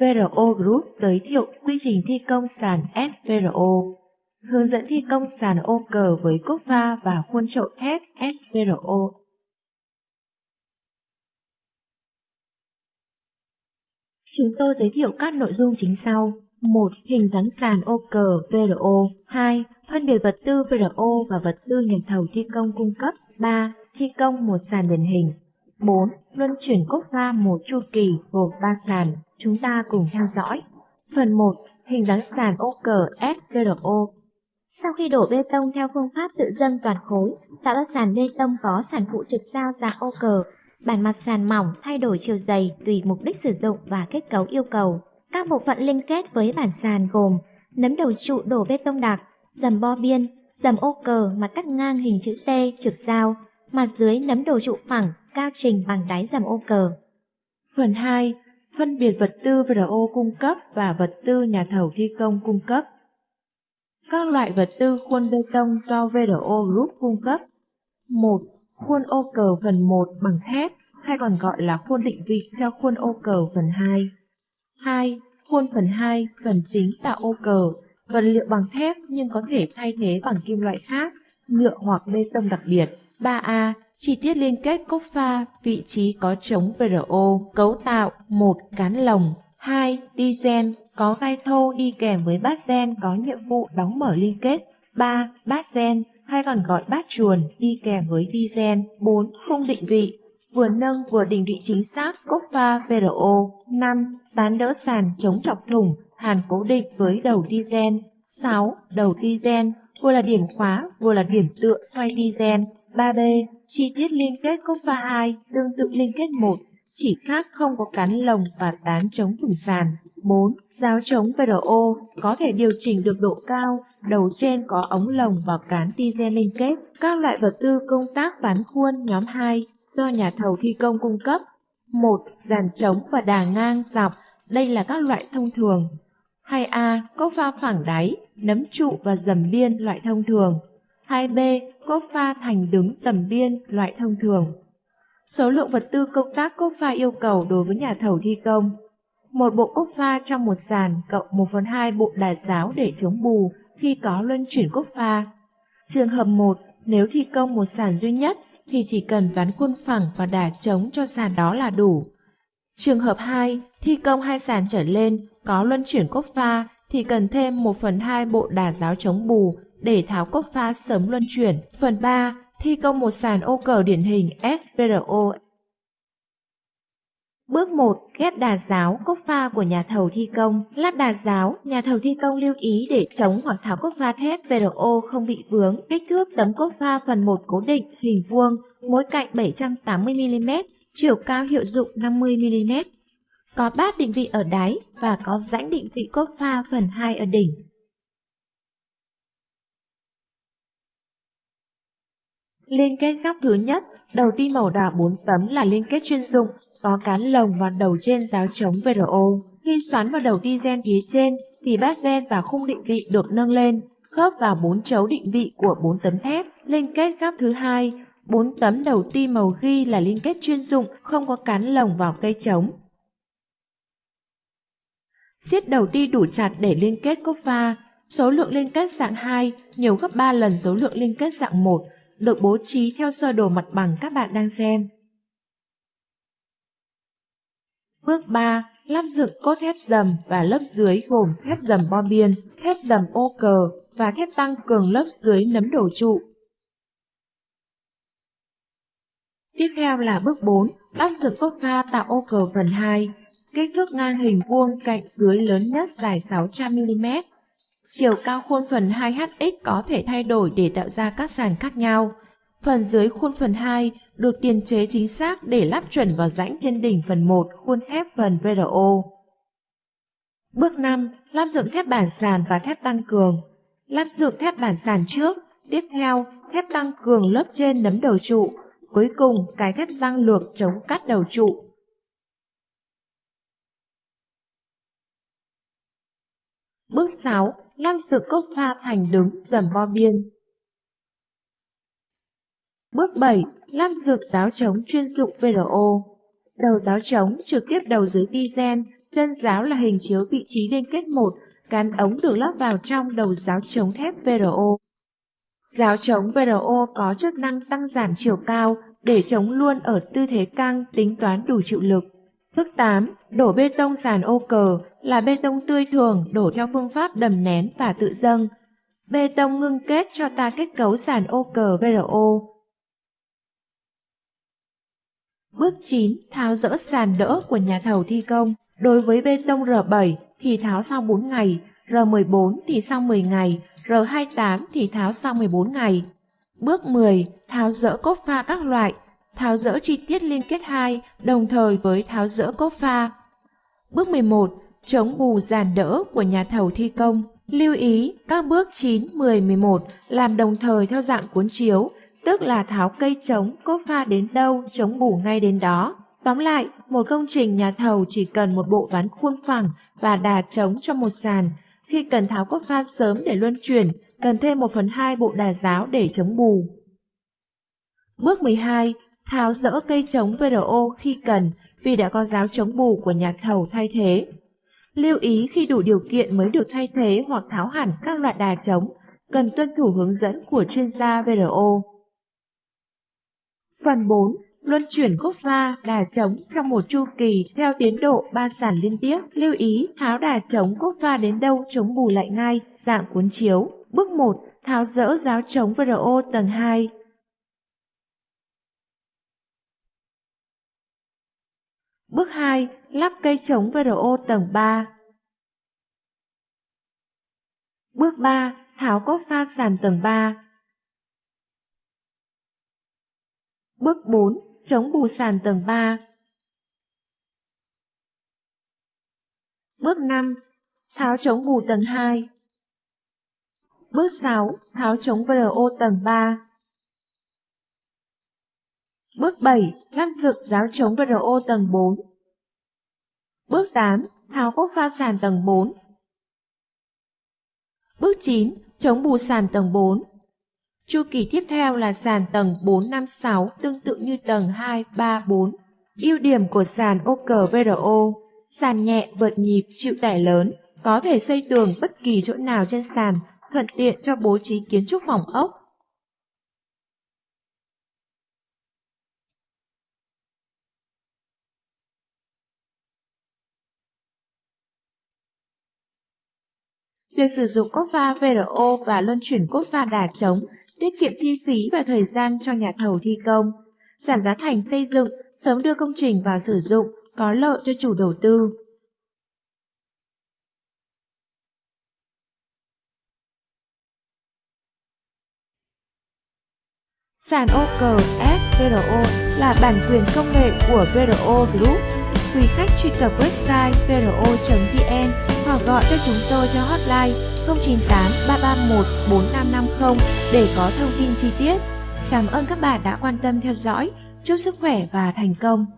VRO Group giới thiệu quy trình thi công sàn SVRO, hướng dẫn thi công sàn ô cờ với cốt pha và khuôn trậu thép SVRO. Chúng tôi giới thiệu các nội dung chính sau. 1. Hình dáng sàn ô cờ VRO 2. Phân biệt vật tư VRO và vật tư nhà thầu thi công cung cấp 3. Thi công một sàn điển hình 4. Luân chuyển cốt pha một chu kỳ gồm 3 sàn. Chúng ta cùng theo dõi. Phần 1. Hình dáng sàn ô cờ SVRO Sau khi đổ bê tông theo phương pháp tự dâng toàn khối, tạo ra sàn bê tông có sàn phụ trực sao dạng ô cờ, bản mặt sàn mỏng thay đổi chiều dày tùy mục đích sử dụng và kết cấu yêu cầu. Các bộ phận liên kết với bản sàn gồm nấm đầu trụ đổ bê tông đặc, dầm bo biên, dầm ô cờ mặt cắt ngang hình chữ T trực sao mặt dưới nấm đầu trụ phẳng, cao trình bằng đáy dầm ô cờ. Phần 2. Phân biệt vật tư VRO cung cấp và vật tư nhà thầu thi công cung cấp. Các loại vật tư khuôn bê tông do VRO Group cung cấp. 1. Khuôn ô cờ phần 1 bằng thép, hay còn gọi là khuôn định vị theo khuôn ô cờ phần 2. 2. Khuôn phần 2, phần chính tạo ô cờ, vật liệu bằng thép nhưng có thể thay thế bằng kim loại khác, nhựa hoặc bê tông đặc biệt. 3A. Chi tiết liên kết cốc pha, vị trí có chống VRO, cấu tạo một Cán lồng 2. Đi gen, có gai thô đi kèm với bát gen có nhiệm vụ đóng mở liên kết. 3. Bát gen, hay còn gọi bát chuồn, đi kèm với đi gen. 4. Khung định vị, vừa nâng vừa định vị chính xác cốc pha VRO. 5. Tán đỡ sàn chống chọc thủng, hàn cố định với đầu đi gen 6. Đầu đi gen vừa là điểm khóa, vừa là điểm tựa xoay đi gen 3B. Chi tiết liên kết cốc pha 2 tương tự liên kết 1, chỉ khác không có cán lồng và tán chống thủng sàn. 4. Giáo chống VRO có thể điều chỉnh được độ cao, đầu trên có ống lồng và cán tizen liên kết. Các loại vật tư công tác ván khuôn nhóm 2 do nhà thầu thi công cung cấp. 1. Dàn chống và đà ngang dọc, đây là các loại thông thường. 2A. Cốc pha phẳng đáy, nấm trụ và dầm biên loại thông thường. 2B. cốt pha thành đứng dầm biên loại thông thường. Số lượng vật tư công tác cốt pha yêu cầu đối với nhà thầu thi công. Một bộ cốt pha trong một sàn cộng 1 phần 2 bộ đà giáo để chống bù khi có luân chuyển cốt pha. Trường hợp 1, nếu thi công một sàn duy nhất thì chỉ cần ván khuôn phẳng và đà chống cho sàn đó là đủ. Trường hợp 2, thi công hai sàn trở lên có luân chuyển cốt pha thì cần thêm 1 phần 2 bộ đà giáo chống bù để tháo cốc pha sớm luân chuyển. Phần 3, thi công một sàn ô cờ điển hình SPRO. Bước 1. Ghép đà giáo, cốc pha của nhà thầu thi công. Lát đà giáo, nhà thầu thi công lưu ý để chống hoặc tháo cốc pha thép VRO không bị vướng. Kích thước tấm cốc pha phần 1 cố định, hình vuông, mỗi cạnh 780mm, chiều cao hiệu dụng 50mm. Có bát định vị ở đáy và có rãnh định vị cốt pha phần 2 ở đỉnh. Liên kết góc thứ nhất, đầu ti màu đỏ 4 tấm là liên kết chuyên dụng, có cán lồng và đầu trên giáo chống VRO. Khi xoắn vào đầu ti gen phía trên thì bát gen và khung định vị được nâng lên, khớp vào bốn chấu định vị của bốn tấm thép. Liên kết góc thứ hai, bốn tấm đầu ti màu ghi là liên kết chuyên dụng, không có cán lồng vào cây chống. Siết đầu ti đủ chặt để liên kết cốc pha. Số lượng liên kết dạng 2 nhiều gấp 3 lần số lượng liên kết dạng 1, được bố trí theo sơ đồ mặt bằng các bạn đang xem. Bước 3. Lắp dựng cốt thép dầm và lớp dưới gồm thép dầm bo biên, thép dầm ô cờ và thép tăng cường lớp dưới nấm đổ trụ. Tiếp theo là bước 4. Lắp dựng cốt pha tạo ô cờ phần 2. Kích thước ngang hình vuông cạnh dưới lớn nhất dài 600mm. Chiều cao khuôn phần 2HX có thể thay đổi để tạo ra các sàn khác nhau. Phần dưới khuôn phần 2 được tiền chế chính xác để lắp chuẩn vào rãnh trên đỉnh phần 1 khuôn thép phần VRO. Bước 5. Lắp dựng thép bản sàn và thép tăng cường. Lắp dựng thép bản sàn trước, tiếp theo thép tăng cường lớp trên nấm đầu trụ, cuối cùng cái thép răng lược chống cắt đầu trụ. Bước 6 lăn sự cốc pha thành đứng dầm bo biên. Bước 7. Lắp dược giáo chống chuyên dụng VRO. Đầu giáo chống trực tiếp đầu dưới diesel chân giáo là hình chiếu vị trí liên kết một, cán ống được lắp vào trong đầu giáo chống thép VRO. Giáo chống VRO có chức năng tăng giảm chiều cao để chống luôn ở tư thế căng tính toán đủ chịu lực. Bước 8. Đổ bê tông sàn ô cờ là bê tông tươi thường đổ theo phương pháp đầm nén và tự dâng. Bê tông ngưng kết cho ta kết cấu sàn ô cờ VRO. Bước 9. Tháo dỡ sàn đỡ của nhà thầu thi công. Đối với bê tông R7 thì tháo sau 4 ngày, R14 thì sau 10 ngày, R28 thì tháo sau 14 ngày. Bước 10. Tháo dỡ cốt pha các loại, tháo dỡ chi tiết liên kết 2 đồng thời với tháo dỡ cốt pha. Bước 11. Chống bù giàn đỡ của nhà thầu thi công. Lưu ý các bước 9, 10, 11 làm đồng thời theo dạng cuốn chiếu, tức là tháo cây chống, cốt pha đến đâu, chống bù ngay đến đó. Tóm lại, một công trình nhà thầu chỉ cần một bộ ván khuôn phẳng và đà chống cho một sàn. Khi cần tháo cốt pha sớm để luân chuyển, cần thêm 1 phần 2 bộ đà giáo để chống bù. Bước 12. Tháo dỡ cây chống VRO khi cần vì đã có giáo chống bù của nhà thầu thay thế. Lưu ý khi đủ điều kiện mới được thay thế hoặc tháo hẳn các loại đà chống, cần tuân thủ hướng dẫn của chuyên gia VRO. Phần 4. Luân chuyển cốt pha, đà chống trong một chu kỳ theo tiến độ ba sản liên tiếp. Lưu ý tháo đà chống cốt pha đến đâu chống bù lại ngay, dạng cuốn chiếu. Bước 1. Tháo dỡ giáo chống VRO tầng 2. Bước 2. Lắp cây chống VRO tầng 3. Bước 3. Tháo cốt pha sàn tầng 3. Bước 4. Chống bù sàn tầng 3. Bước 5. Tháo chống bù tầng 2. Bước 6. Tháo chống VRO tầng 3. Bước 7. Lắp dựng giáo chống VRO tầng 4. Bước 8. Tháo cốt pha sàn tầng 4. Bước 9. Chống bù sàn tầng 4. Chu kỳ tiếp theo là sàn tầng 4, 5, 6 tương tự như tầng 2, 3, 4. Ưu điểm của sàn ô cờ VRO Sàn nhẹ, vượt nhịp, chịu tải lớn, có thể xây tường bất kỳ chỗ nào trên sàn, thuận tiện cho bố trí kiến trúc phòng ốc. Việc sử dụng cốt pha VRO và luân chuyển cốt pha đà chống tiết kiệm chi phí và thời gian cho nhà thầu thi công, giảm giá thành xây dựng, sớm đưa công trình vào sử dụng, có lợi cho chủ đầu tư. Sàn ô cờ SVRO là bản quyền công nghệ của VRO Group. Quý khách truy cập website vro.vn hoặc gọi cho chúng tôi theo hotline 098 331 4550 để có thông tin chi tiết. Cảm ơn các bạn đã quan tâm theo dõi. Chúc sức khỏe và thành công!